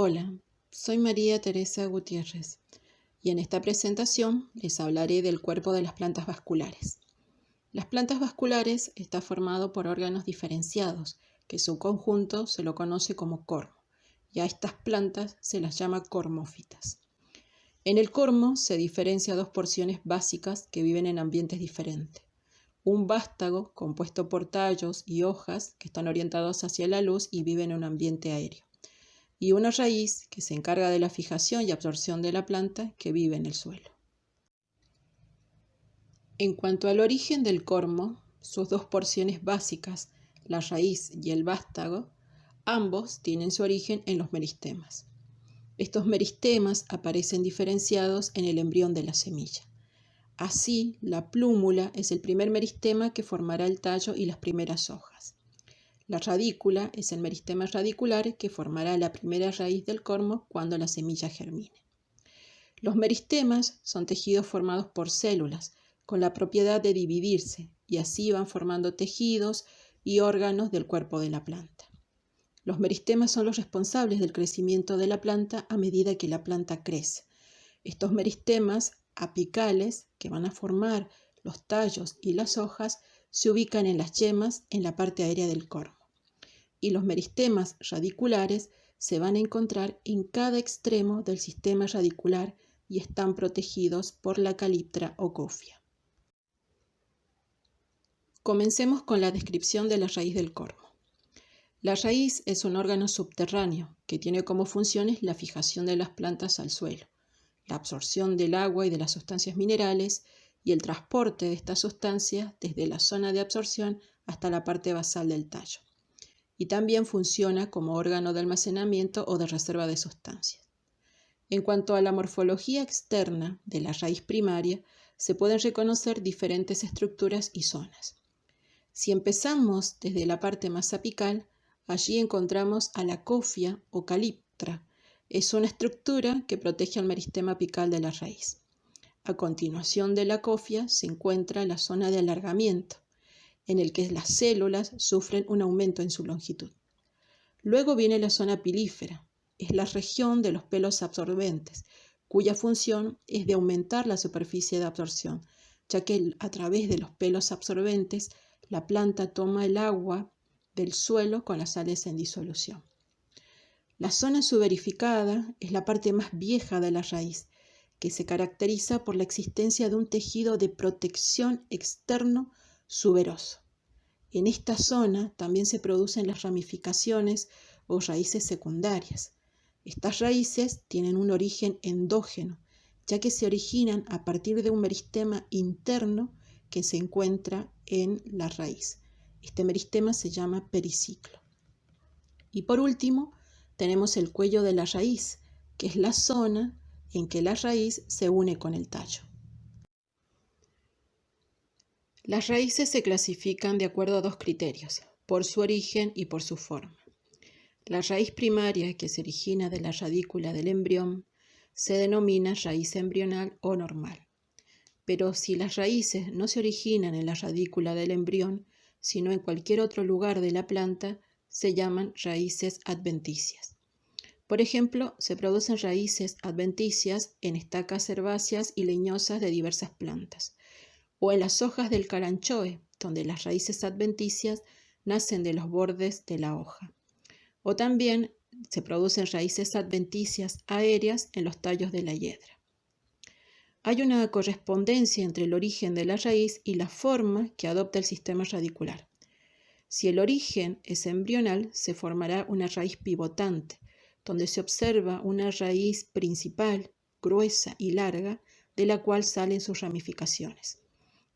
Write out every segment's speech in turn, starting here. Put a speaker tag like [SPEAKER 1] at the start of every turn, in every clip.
[SPEAKER 1] Hola, soy María Teresa Gutiérrez y en esta presentación les hablaré del cuerpo de las plantas vasculares. Las plantas vasculares está formado por órganos diferenciados, que su conjunto se lo conoce como cormo, y a estas plantas se las llama cormófitas. En el cormo se diferencia dos porciones básicas que viven en ambientes diferentes. Un vástago compuesto por tallos y hojas que están orientados hacia la luz y viven en un ambiente aéreo y una raíz que se encarga de la fijación y absorción de la planta que vive en el suelo. En cuanto al origen del cormo, sus dos porciones básicas, la raíz y el vástago, ambos tienen su origen en los meristemas. Estos meristemas aparecen diferenciados en el embrión de la semilla. Así, la plúmula es el primer meristema que formará el tallo y las primeras hojas. La radícula es el meristema radicular que formará la primera raíz del cormo cuando la semilla germine. Los meristemas son tejidos formados por células con la propiedad de dividirse y así van formando tejidos y órganos del cuerpo de la planta. Los meristemas son los responsables del crecimiento de la planta a medida que la planta crece. Estos meristemas apicales que van a formar los tallos y las hojas se ubican en las yemas en la parte aérea del cormo y los meristemas radiculares se van a encontrar en cada extremo del sistema radicular y están protegidos por la caliptra o cofia. Comencemos con la descripción de la raíz del cormo. La raíz es un órgano subterráneo que tiene como funciones la fijación de las plantas al suelo, la absorción del agua y de las sustancias minerales y el transporte de estas sustancias desde la zona de absorción hasta la parte basal del tallo y también funciona como órgano de almacenamiento o de reserva de sustancias. En cuanto a la morfología externa de la raíz primaria, se pueden reconocer diferentes estructuras y zonas. Si empezamos desde la parte más apical, allí encontramos a la cofia o caliptra. Es una estructura que protege al meristema apical de la raíz. A continuación de la cofia se encuentra la zona de alargamiento, en el que las células sufren un aumento en su longitud. Luego viene la zona pilífera, es la región de los pelos absorbentes, cuya función es de aumentar la superficie de absorción, ya que a través de los pelos absorbentes la planta toma el agua del suelo con las sales en disolución. La zona suberificada es la parte más vieja de la raíz, que se caracteriza por la existencia de un tejido de protección externo suberoso. En esta zona también se producen las ramificaciones o raíces secundarias. Estas raíces tienen un origen endógeno, ya que se originan a partir de un meristema interno que se encuentra en la raíz. Este meristema se llama periciclo. Y por último, tenemos el cuello de la raíz, que es la zona en que la raíz se une con el tallo. Las raíces se clasifican de acuerdo a dos criterios, por su origen y por su forma. La raíz primaria, que se origina de la radícula del embrión, se denomina raíz embrional o normal. Pero si las raíces no se originan en la radícula del embrión, sino en cualquier otro lugar de la planta, se llaman raíces adventicias. Por ejemplo, se producen raíces adventicias en estacas herbáceas y leñosas de diversas plantas o en las hojas del caranchoe, donde las raíces adventicias nacen de los bordes de la hoja. O también se producen raíces adventicias aéreas en los tallos de la hiedra. Hay una correspondencia entre el origen de la raíz y la forma que adopta el sistema radicular. Si el origen es embrional, se formará una raíz pivotante, donde se observa una raíz principal, gruesa y larga, de la cual salen sus ramificaciones.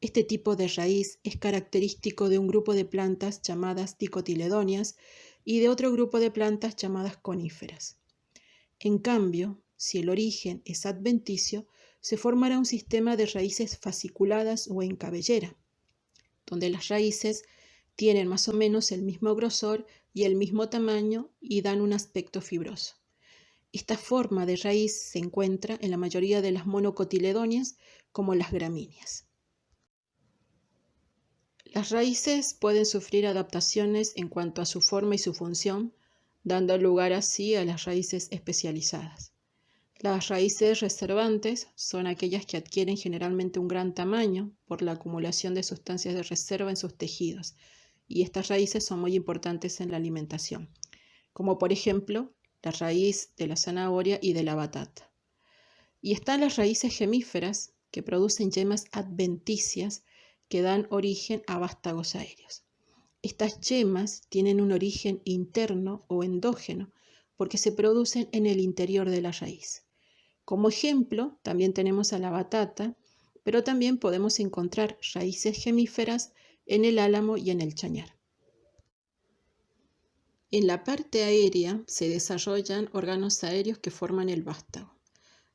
[SPEAKER 1] Este tipo de raíz es característico de un grupo de plantas llamadas dicotiledonias y de otro grupo de plantas llamadas coníferas. En cambio, si el origen es adventicio, se formará un sistema de raíces fasciculadas o en cabellera, donde las raíces tienen más o menos el mismo grosor y el mismo tamaño y dan un aspecto fibroso. Esta forma de raíz se encuentra en la mayoría de las monocotiledonias como las gramíneas. Las raíces pueden sufrir adaptaciones en cuanto a su forma y su función dando lugar así a las raíces especializadas. Las raíces reservantes son aquellas que adquieren generalmente un gran tamaño por la acumulación de sustancias de reserva en sus tejidos, y estas raíces son muy importantes en la alimentación, como por ejemplo la raíz de la zanahoria y de la batata. Y están las raíces gemíferas, que producen yemas adventicias que dan origen a vástagos aéreos. Estas yemas tienen un origen interno o endógeno porque se producen en el interior de la raíz. Como ejemplo, también tenemos a la batata, pero también podemos encontrar raíces gemíferas en el álamo y en el chañar. En la parte aérea se desarrollan órganos aéreos que forman el vástago.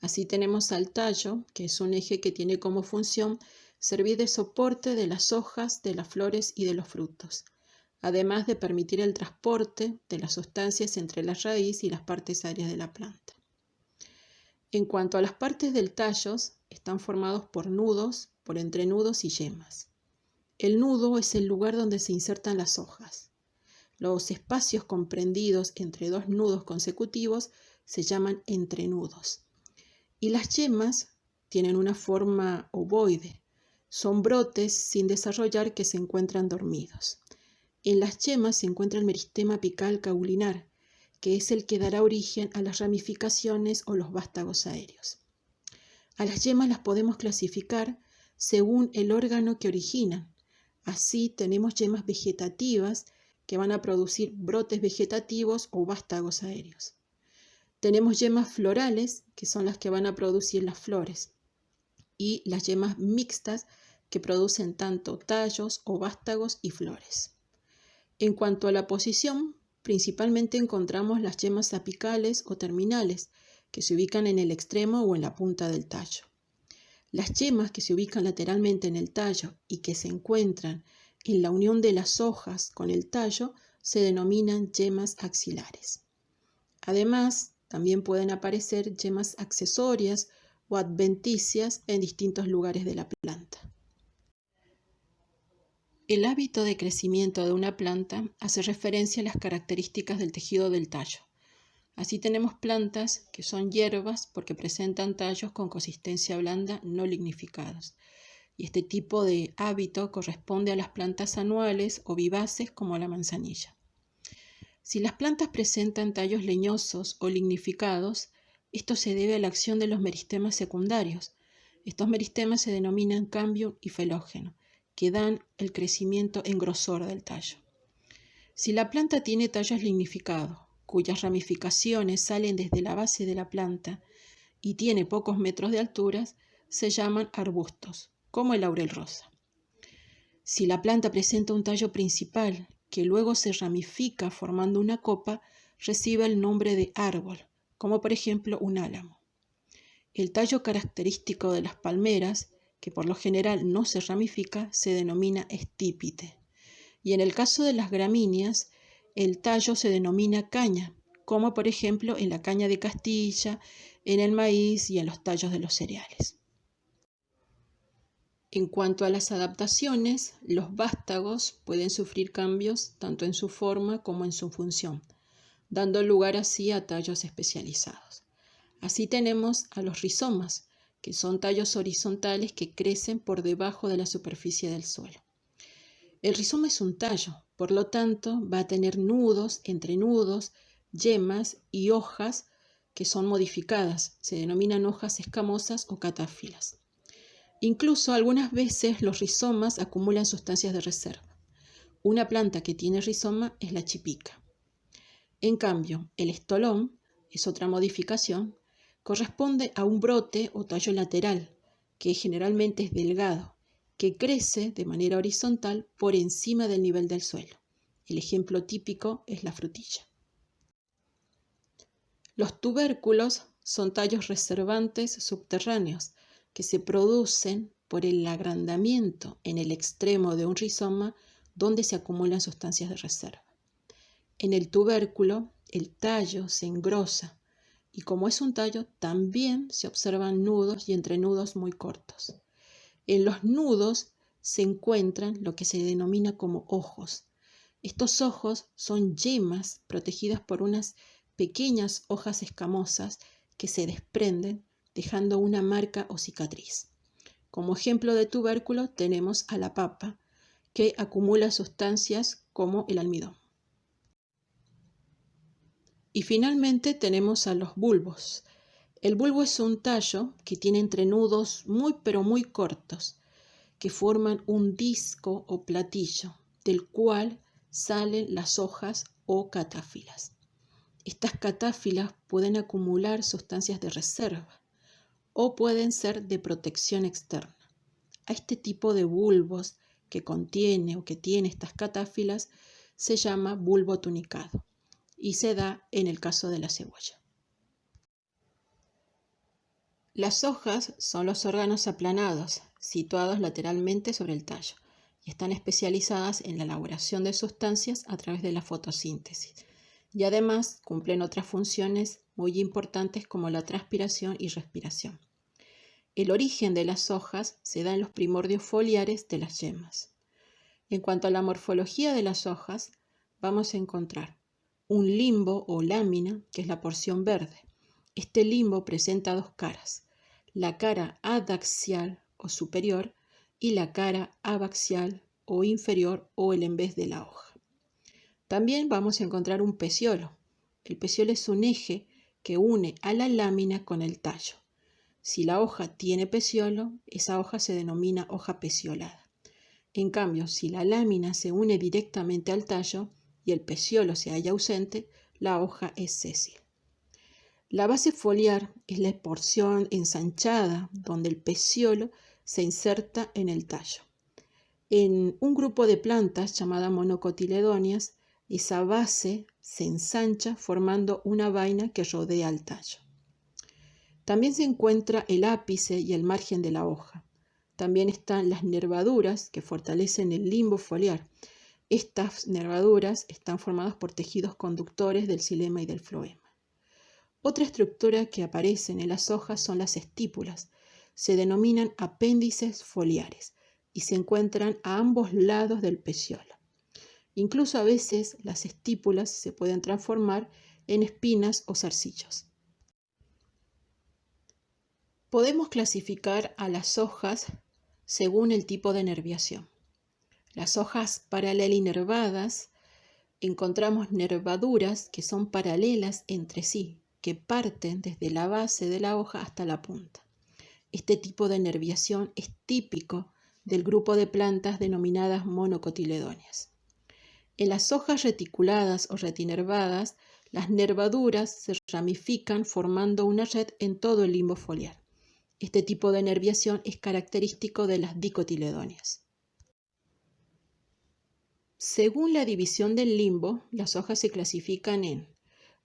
[SPEAKER 1] Así tenemos al tallo, que es un eje que tiene como función servir de soporte de las hojas, de las flores y de los frutos, además de permitir el transporte de las sustancias entre la raíz y las partes aéreas de la planta. En cuanto a las partes del tallo, están formados por nudos, por entrenudos y yemas. El nudo es el lugar donde se insertan las hojas. Los espacios comprendidos entre dos nudos consecutivos se llaman entrenudos. Y las yemas tienen una forma ovoide. Son brotes sin desarrollar que se encuentran dormidos. En las yemas se encuentra el meristema apical caulinar, que es el que dará origen a las ramificaciones o los vástagos aéreos. A las yemas las podemos clasificar según el órgano que originan. Así tenemos yemas vegetativas que van a producir brotes vegetativos o vástagos aéreos. Tenemos yemas florales, que son las que van a producir las flores, y las yemas mixtas, que producen tanto tallos vástagos y flores. En cuanto a la posición, principalmente encontramos las yemas apicales o terminales, que se ubican en el extremo o en la punta del tallo. Las yemas que se ubican lateralmente en el tallo y que se encuentran en la unión de las hojas con el tallo se denominan yemas axilares. Además, también pueden aparecer yemas accesorias o adventicias en distintos lugares de la planta. El hábito de crecimiento de una planta hace referencia a las características del tejido del tallo. Así tenemos plantas que son hierbas porque presentan tallos con consistencia blanda no lignificados. Y este tipo de hábito corresponde a las plantas anuales o vivaces como la manzanilla. Si las plantas presentan tallos leñosos o lignificados, esto se debe a la acción de los meristemas secundarios. Estos meristemas se denominan cambio y felógeno, que dan el crecimiento en grosor del tallo. Si la planta tiene tallos lignificados, cuyas ramificaciones salen desde la base de la planta y tiene pocos metros de altura, se llaman arbustos, como el laurel rosa. Si la planta presenta un tallo principal que luego se ramifica formando una copa, recibe el nombre de árbol, como por ejemplo un álamo. El tallo característico de las palmeras, que por lo general no se ramifica, se denomina estípite. Y en el caso de las gramíneas, el tallo se denomina caña, como por ejemplo en la caña de Castilla, en el maíz y en los tallos de los cereales. En cuanto a las adaptaciones, los vástagos pueden sufrir cambios tanto en su forma como en su función, dando lugar así a tallos especializados. Así tenemos a los rizomas, que son tallos horizontales que crecen por debajo de la superficie del suelo. El rizoma es un tallo, por lo tanto va a tener nudos, entrenudos, yemas y hojas que son modificadas, se denominan hojas escamosas o catáfilas. Incluso algunas veces los rizomas acumulan sustancias de reserva. Una planta que tiene rizoma es la chipica. En cambio, el estolón es otra modificación, corresponde a un brote o tallo lateral, que generalmente es delgado, que crece de manera horizontal por encima del nivel del suelo. El ejemplo típico es la frutilla. Los tubérculos son tallos reservantes subterráneos que se producen por el agrandamiento en el extremo de un rizoma donde se acumulan sustancias de reserva. En el tubérculo, el tallo se engrosa y como es un tallo, también se observan nudos y entrenudos muy cortos. En los nudos se encuentran lo que se denomina como ojos, Estos ojos son yemas protegidas por unas pequeñas hojas escamosas que se desprenden dejando una marca o cicatriz. Como ejemplo de tubérculo tenemos a la papa, que acumula sustancias como el almidón. Y finalmente tenemos a los bulbos. El bulbo es un tallo que tiene entrenudos muy pero muy cortos, que forman un disco o platillo, del cual salen las hojas o catáfilas. Estas catáfilas pueden acumular sustancias de reserva o pueden ser de protección externa. A este tipo de bulbos que contiene o que tiene estas catáfilas se llama bulbo tunicado y se da en el caso de la cebolla. Las hojas son los órganos aplanados, situados lateralmente sobre el tallo, y están especializadas en la elaboración de sustancias a través de la fotosíntesis. Y además cumplen otras funciones muy importantes como la transpiración y respiración. El origen de las hojas se da en los primordios foliares de las yemas. En cuanto a la morfología de las hojas, vamos a encontrar un limbo o lámina, que es la porción verde. Este limbo presenta dos caras, la cara adaxial o superior y la cara abaxial o inferior o el en vez de la hoja. También vamos a encontrar un peciolo. El peciolo es un eje que une a la lámina con el tallo. Si la hoja tiene peciolo, esa hoja se denomina hoja peciolada. En cambio, si la lámina se une directamente al tallo y el peciolo se halla ausente, la hoja es sésil. La base foliar es la porción ensanchada donde el peciolo se inserta en el tallo. En un grupo de plantas llamadas monocotiledonias, esa base se ensancha formando una vaina que rodea al tallo. También se encuentra el ápice y el margen de la hoja. También están las nervaduras que fortalecen el limbo foliar. Estas nervaduras están formadas por tejidos conductores del xilema y del floema. Otra estructura que aparece en las hojas son las estípulas. Se denominan apéndices foliares y se encuentran a ambos lados del peciolo. Incluso a veces las estípulas se pueden transformar en espinas o zarcillos. Podemos clasificar a las hojas según el tipo de nerviación. Las hojas paralelinervadas encontramos nervaduras que son paralelas entre sí, que parten desde la base de la hoja hasta la punta. Este tipo de nerviación es típico del grupo de plantas denominadas monocotiledóneas. En las hojas reticuladas o retinervadas, las nervaduras se ramifican formando una red en todo el limbo foliar. Este tipo de nerviación es característico de las dicotiledóneas. Según la división del limbo, las hojas se clasifican en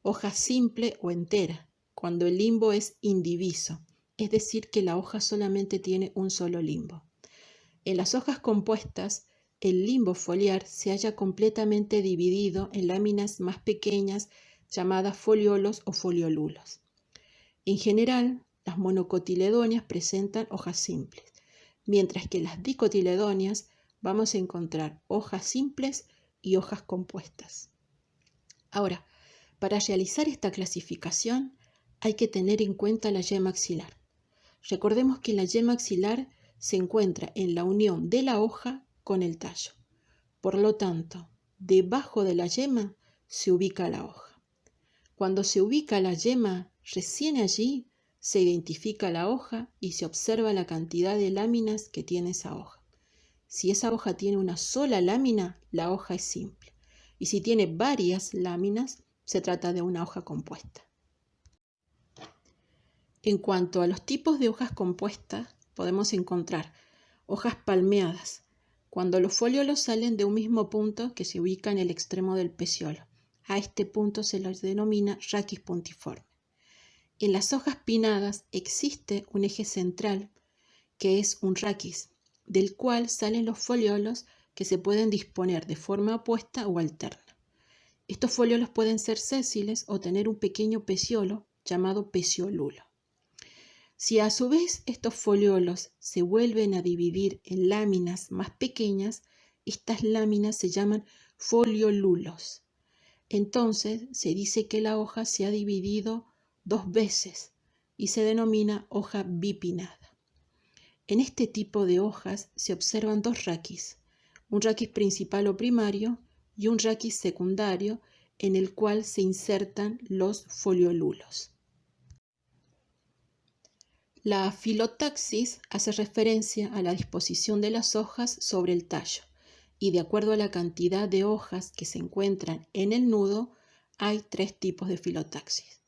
[SPEAKER 1] hoja simple o entera, cuando el limbo es indiviso, es decir, que la hoja solamente tiene un solo limbo. En las hojas compuestas, el limbo foliar se halla completamente dividido en láminas más pequeñas llamadas foliolos o foliolulos. En general, las monocotiledonias presentan hojas simples, mientras que las dicotiledonias vamos a encontrar hojas simples y hojas compuestas. Ahora, para realizar esta clasificación hay que tener en cuenta la yema axilar. Recordemos que la yema axilar se encuentra en la unión de la hoja con el tallo. Por lo tanto, debajo de la yema se ubica la hoja. Cuando se ubica la yema, recién allí se identifica la hoja y se observa la cantidad de láminas que tiene esa hoja. Si esa hoja tiene una sola lámina, la hoja es simple. Y si tiene varias láminas, se trata de una hoja compuesta. En cuanto a los tipos de hojas compuestas, podemos encontrar hojas palmeadas, cuando los foliolos salen de un mismo punto que se ubica en el extremo del peciolo. A este punto se los denomina raquis puntiforme. En las hojas pinadas existe un eje central que es un raquis, del cual salen los foliolos que se pueden disponer de forma opuesta o alterna. Estos foliolos pueden ser sésiles o tener un pequeño peciolo llamado peciolulo. Si a su vez estos foliolos se vuelven a dividir en láminas más pequeñas, estas láminas se llaman foliolulos. Entonces se dice que la hoja se ha dividido dos veces y se denomina hoja bipinada. En este tipo de hojas se observan dos raquis, un raquis principal o primario y un raquis secundario en el cual se insertan los foliolulos. La filotaxis hace referencia a la disposición de las hojas sobre el tallo y de acuerdo a la cantidad de hojas que se encuentran en el nudo hay tres tipos de filotaxis.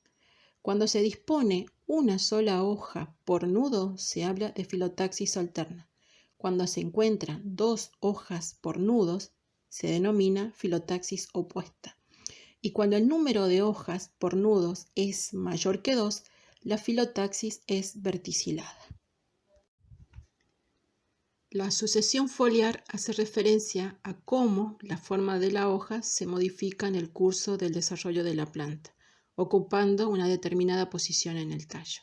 [SPEAKER 1] Cuando se dispone una sola hoja por nudo se habla de filotaxis alterna. Cuando se encuentran dos hojas por nudos se denomina filotaxis opuesta. Y cuando el número de hojas por nudos es mayor que dos, la filotaxis es verticilada. La sucesión foliar hace referencia a cómo la forma de la hoja se modifica en el curso del desarrollo de la planta, ocupando una determinada posición en el tallo.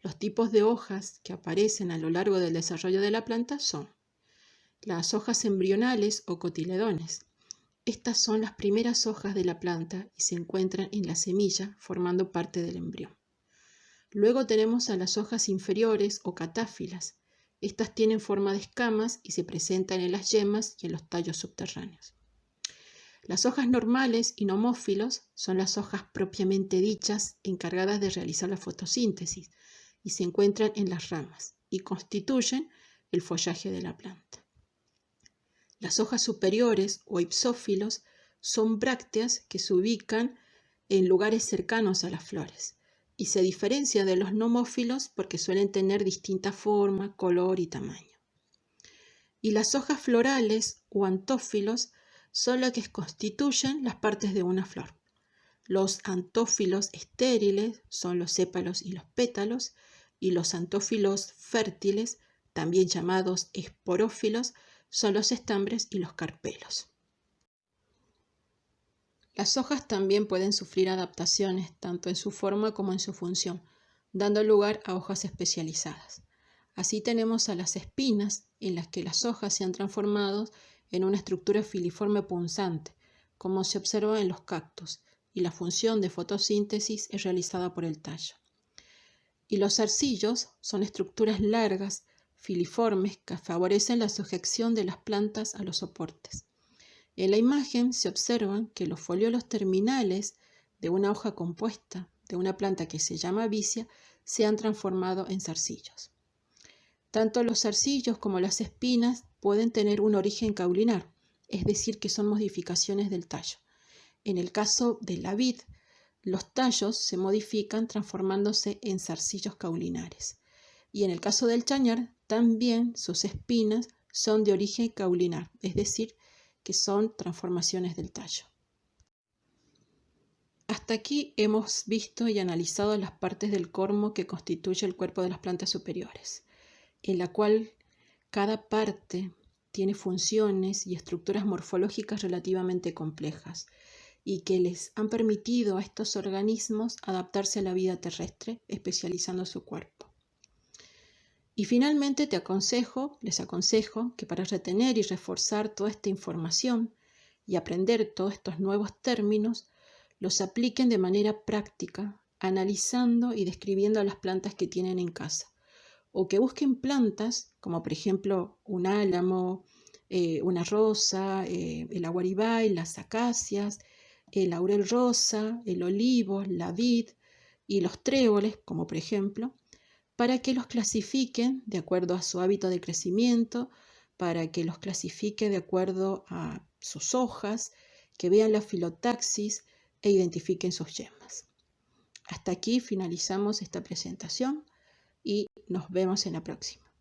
[SPEAKER 1] Los tipos de hojas que aparecen a lo largo del desarrollo de la planta son las hojas embrionales o cotiledones. Estas son las primeras hojas de la planta y se encuentran en la semilla formando parte del embrión. Luego tenemos a las hojas inferiores o catáfilas. Estas tienen forma de escamas y se presentan en las yemas y en los tallos subterráneos. Las hojas normales y nomófilos son las hojas propiamente dichas encargadas de realizar la fotosíntesis y se encuentran en las ramas y constituyen el follaje de la planta. Las hojas superiores o ipsófilos son brácteas que se ubican en lugares cercanos a las flores y se diferencia de los nomófilos porque suelen tener distinta forma, color y tamaño. Y las hojas florales o antófilos son las que constituyen las partes de una flor. Los antófilos estériles son los sépalos y los pétalos, y los antófilos fértiles, también llamados esporófilos, son los estambres y los carpelos. Las hojas también pueden sufrir adaptaciones tanto en su forma como en su función, dando lugar a hojas especializadas. Así tenemos a las espinas, en las que las hojas se han transformado en una estructura filiforme punzante, como se observa en los cactus, y la función de fotosíntesis es realizada por el tallo. Y los zarcillos son estructuras largas, filiformes, que favorecen la sujeción de las plantas a los soportes. En la imagen se observan que los foliolos terminales de una hoja compuesta de una planta que se llama vicia se han transformado en zarcillos. Tanto los zarcillos como las espinas pueden tener un origen caulinar, es decir, que son modificaciones del tallo. En el caso de la vid, los tallos se modifican transformándose en zarcillos caulinares. Y en el caso del chañar, también sus espinas son de origen caulinar, es decir, que son transformaciones del tallo. Hasta aquí hemos visto y analizado las partes del cormo que constituye el cuerpo de las plantas superiores, en la cual cada parte tiene funciones y estructuras morfológicas relativamente complejas y que les han permitido a estos organismos adaptarse a la vida terrestre, especializando su cuerpo. Y finalmente te aconsejo, les aconsejo que para retener y reforzar toda esta información y aprender todos estos nuevos términos, los apliquen de manera práctica, analizando y describiendo las plantas que tienen en casa. O que busquen plantas, como por ejemplo un álamo, eh, una rosa, eh, el aguaribay, las acacias, el laurel rosa, el olivo, la vid y los tréboles, como por ejemplo, para que los clasifiquen de acuerdo a su hábito de crecimiento, para que los clasifique de acuerdo a sus hojas, que vean la filotaxis e identifiquen sus yemas. Hasta aquí finalizamos esta presentación y nos vemos en la próxima.